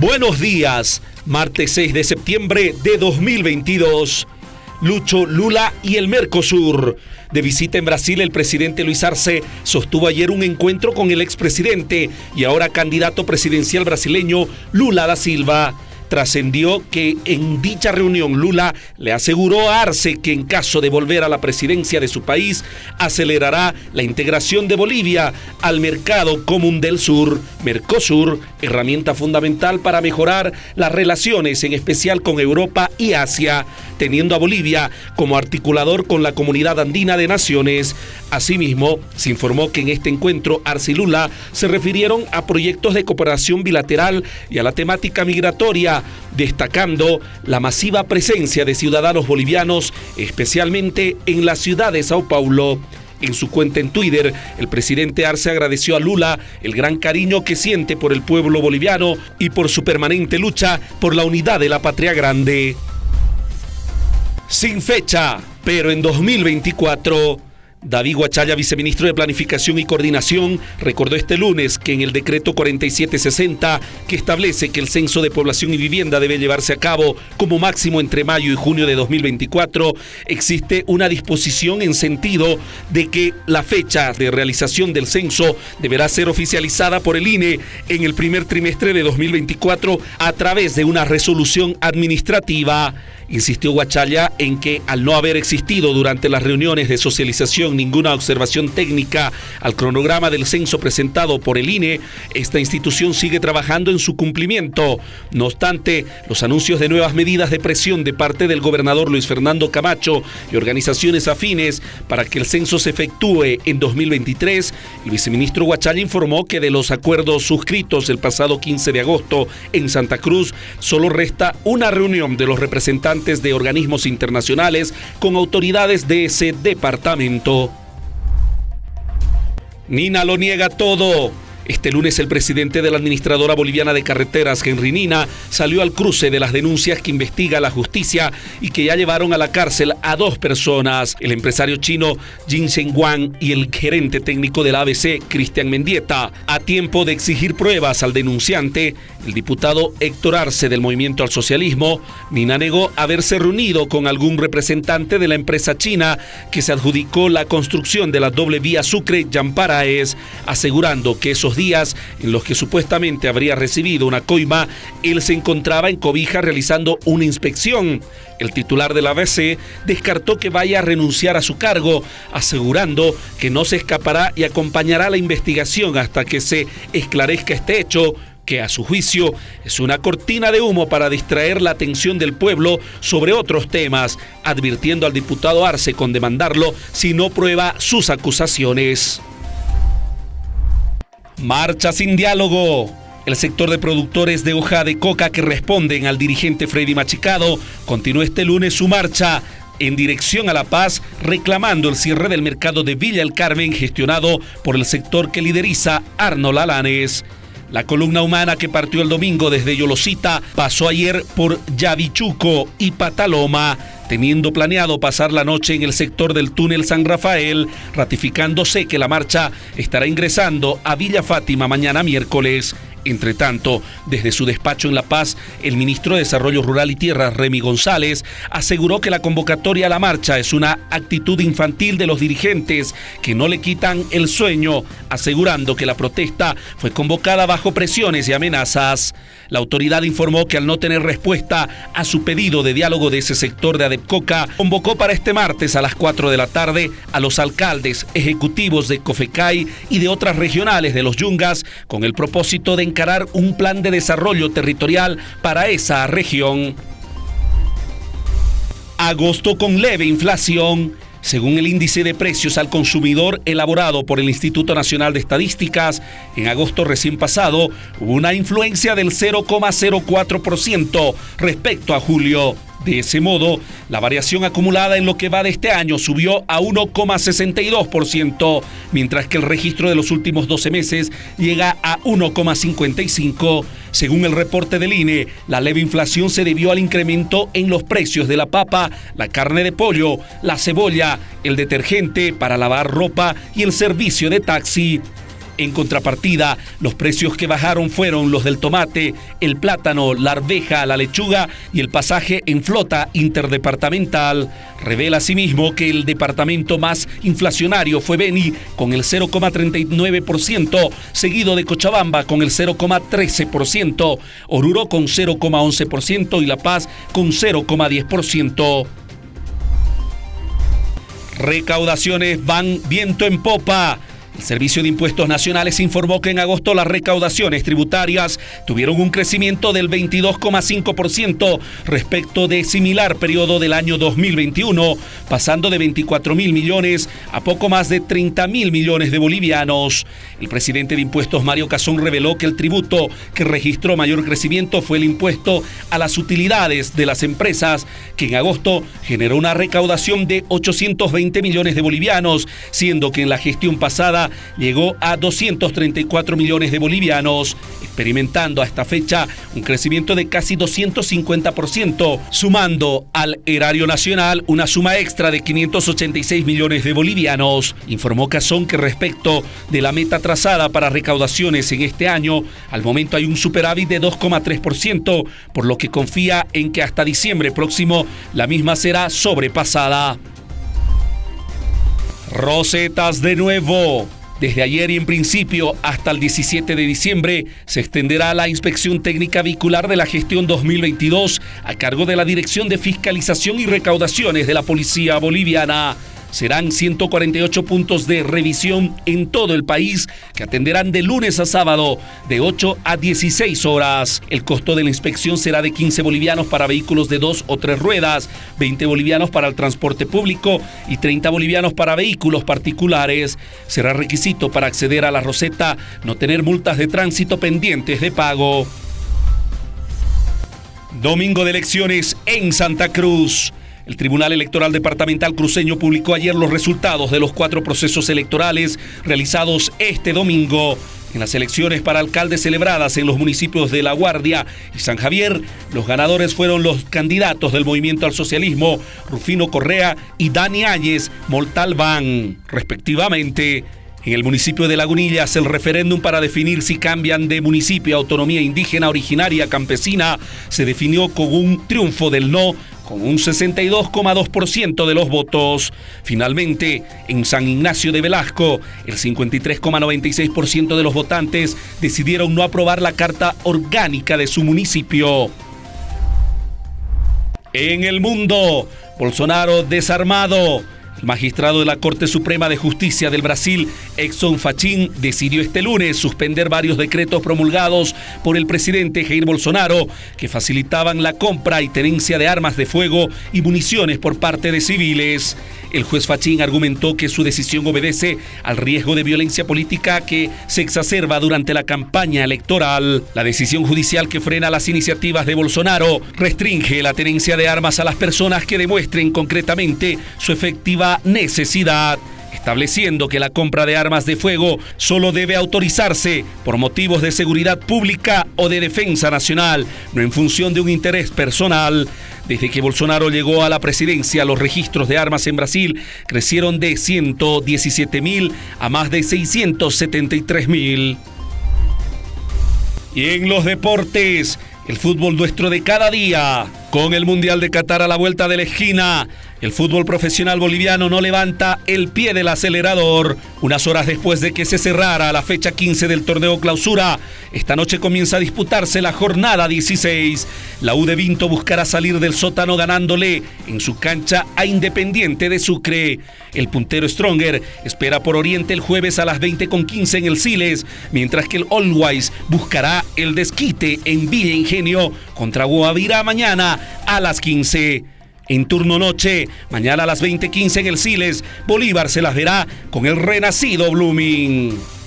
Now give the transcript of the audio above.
Buenos días, martes 6 de septiembre de 2022. Lucho, Lula y el Mercosur. De visita en Brasil, el presidente Luis Arce sostuvo ayer un encuentro con el expresidente y ahora candidato presidencial brasileño Lula da Silva trascendió que en dicha reunión Lula le aseguró a Arce que en caso de volver a la presidencia de su país acelerará la integración de Bolivia al mercado común del sur, Mercosur, herramienta fundamental para mejorar las relaciones en especial con Europa y Asia, teniendo a Bolivia como articulador con la comunidad andina de naciones. Asimismo, se informó que en este encuentro Arce y Lula se refirieron a proyectos de cooperación bilateral y a la temática migratoria destacando la masiva presencia de ciudadanos bolivianos, especialmente en la ciudad de Sao Paulo. En su cuenta en Twitter, el presidente Arce agradeció a Lula el gran cariño que siente por el pueblo boliviano y por su permanente lucha por la unidad de la patria grande. Sin fecha, pero en 2024 David Guachaya, viceministro de Planificación y Coordinación, recordó este lunes en el decreto 4760, que establece que el censo de población y vivienda debe llevarse a cabo como máximo entre mayo y junio de 2024, existe una disposición en sentido de que la fecha de realización del censo deberá ser oficializada por el INE en el primer trimestre de 2024 a través de una resolución administrativa. Insistió Guachaya en que al no haber existido durante las reuniones de socialización ninguna observación técnica al cronograma del censo presentado por el INE, esta institución sigue trabajando en su cumplimiento. No obstante, los anuncios de nuevas medidas de presión de parte del gobernador Luis Fernando Camacho y organizaciones afines para que el censo se efectúe en 2023, el viceministro Guachaya informó que de los acuerdos suscritos el pasado 15 de agosto en Santa Cruz, solo resta una reunión de los representantes de organismos internacionales con autoridades de ese departamento. Nina lo niega todo. Este lunes el presidente de la Administradora Boliviana de Carreteras, Henry Nina, salió al cruce de las denuncias que investiga la justicia y que ya llevaron a la cárcel a dos personas, el empresario chino Jin Wang y el gerente técnico de la ABC, Cristian Mendieta. A tiempo de exigir pruebas al denunciante, el diputado Héctor Arce del Movimiento al Socialismo, Nina negó haberse reunido con algún representante de la empresa china que se adjudicó la construcción de la doble vía Sucre-Yamparaes, asegurando que esos días en los que supuestamente habría recibido una coima, él se encontraba en Cobija realizando una inspección. El titular de la ABC descartó que vaya a renunciar a su cargo, asegurando que no se escapará y acompañará la investigación hasta que se esclarezca este hecho que a su juicio es una cortina de humo para distraer la atención del pueblo sobre otros temas, advirtiendo al diputado Arce con demandarlo si no prueba sus acusaciones. Marcha sin diálogo. El sector de productores de hoja de coca que responden al dirigente Freddy Machicado continuó este lunes su marcha en dirección a La Paz, reclamando el cierre del mercado de Villa El Carmen gestionado por el sector que lideriza Arnold Alanes. La columna humana que partió el domingo desde Yolosita pasó ayer por Yavichuco y Pataloma teniendo planeado pasar la noche en el sector del túnel San Rafael, ratificándose que la marcha estará ingresando a Villa Fátima mañana miércoles. Entre tanto, desde su despacho en La Paz, el ministro de Desarrollo Rural y Tierras, Remy González, aseguró que la convocatoria a la marcha es una actitud infantil de los dirigentes que no le quitan el sueño, asegurando que la protesta fue convocada bajo presiones y amenazas. La autoridad informó que al no tener respuesta a su pedido de diálogo de ese sector de Adepcoca, convocó para este martes a las 4 de la tarde a los alcaldes ejecutivos de Cofecay y de otras regionales de los Yungas con el propósito de encarar un plan de desarrollo territorial para esa región. Agosto con leve inflación según el índice de precios al consumidor elaborado por el Instituto Nacional de Estadísticas, en agosto recién pasado hubo una influencia del 0,04% respecto a julio. De ese modo, la variación acumulada en lo que va de este año subió a 1,62%, mientras que el registro de los últimos 12 meses llega a 1,55%. Según el reporte del INE, la leve inflación se debió al incremento en los precios de la papa, la carne de pollo, la cebolla, el detergente para lavar ropa y el servicio de taxi. En contrapartida, los precios que bajaron fueron los del tomate, el plátano, la arveja, la lechuga y el pasaje en flota interdepartamental. Revela asimismo que el departamento más inflacionario fue Beni con el 0,39%, seguido de Cochabamba con el 0,13%, Oruro con 0,11% y La Paz con 0,10%. Recaudaciones van viento en popa. El Servicio de Impuestos Nacionales informó que en agosto las recaudaciones tributarias tuvieron un crecimiento del 22,5% respecto de similar periodo del año 2021, pasando de 24 mil millones a poco más de 30 mil millones de bolivianos. El presidente de Impuestos Mario Cazón reveló que el tributo que registró mayor crecimiento fue el impuesto a las utilidades de las empresas, que en agosto generó una recaudación de 820 millones de bolivianos, siendo que en la gestión pasada llegó a 234 millones de bolivianos, experimentando a esta fecha un crecimiento de casi 250%, sumando al erario nacional una suma extra de 586 millones de bolivianos. Informó Cazón que respecto de la meta trazada para recaudaciones en este año, al momento hay un superávit de 2,3%, por lo que confía en que hasta diciembre próximo la misma será sobrepasada. Rosetas de nuevo. Desde ayer y en principio hasta el 17 de diciembre se extenderá la inspección técnica vehicular de la gestión 2022 a cargo de la Dirección de Fiscalización y Recaudaciones de la Policía Boliviana. Serán 148 puntos de revisión en todo el país que atenderán de lunes a sábado de 8 a 16 horas. El costo de la inspección será de 15 bolivianos para vehículos de dos o tres ruedas, 20 bolivianos para el transporte público y 30 bolivianos para vehículos particulares. Será requisito para acceder a la Roseta no tener multas de tránsito pendientes de pago. Domingo de elecciones en Santa Cruz. El Tribunal Electoral Departamental Cruceño publicó ayer los resultados de los cuatro procesos electorales realizados este domingo. En las elecciones para alcalde celebradas en los municipios de La Guardia y San Javier, los ganadores fueron los candidatos del Movimiento al Socialismo, Rufino Correa y Dani Áñez Moltalbán, respectivamente. En el municipio de Lagunillas, el referéndum para definir si cambian de municipio a autonomía indígena originaria campesina se definió con un triunfo del no con un 62,2% de los votos. Finalmente, en San Ignacio de Velasco, el 53,96% de los votantes decidieron no aprobar la carta orgánica de su municipio. En el mundo, Bolsonaro desarmado magistrado de la Corte Suprema de Justicia del Brasil, Exxon Fachin, decidió este lunes suspender varios decretos promulgados por el presidente Jair Bolsonaro que facilitaban la compra y tenencia de armas de fuego y municiones por parte de civiles. El juez Fachín argumentó que su decisión obedece al riesgo de violencia política que se exacerba durante la campaña electoral. La decisión judicial que frena las iniciativas de Bolsonaro restringe la tenencia de armas a las personas que demuestren concretamente su efectiva necesidad estableciendo que la compra de armas de fuego solo debe autorizarse por motivos de seguridad pública o de defensa nacional, no en función de un interés personal. Desde que Bolsonaro llegó a la presidencia, los registros de armas en Brasil crecieron de 117 mil a más de 673 mil. Y en los deportes, el fútbol nuestro de cada día, con el Mundial de Qatar a la vuelta de la esquina. El fútbol profesional boliviano no levanta el pie del acelerador. Unas horas después de que se cerrara la fecha 15 del torneo clausura, esta noche comienza a disputarse la jornada 16. La U de Vinto buscará salir del sótano ganándole en su cancha a Independiente de Sucre. El puntero Stronger espera por Oriente el jueves a las 20.15 en el Siles, mientras que el Always buscará el desquite en Villa Ingenio contra Guavira mañana a las 15 en turno noche. Mañana a las 20:15 en el Siles, Bolívar se las verá con el renacido Blooming.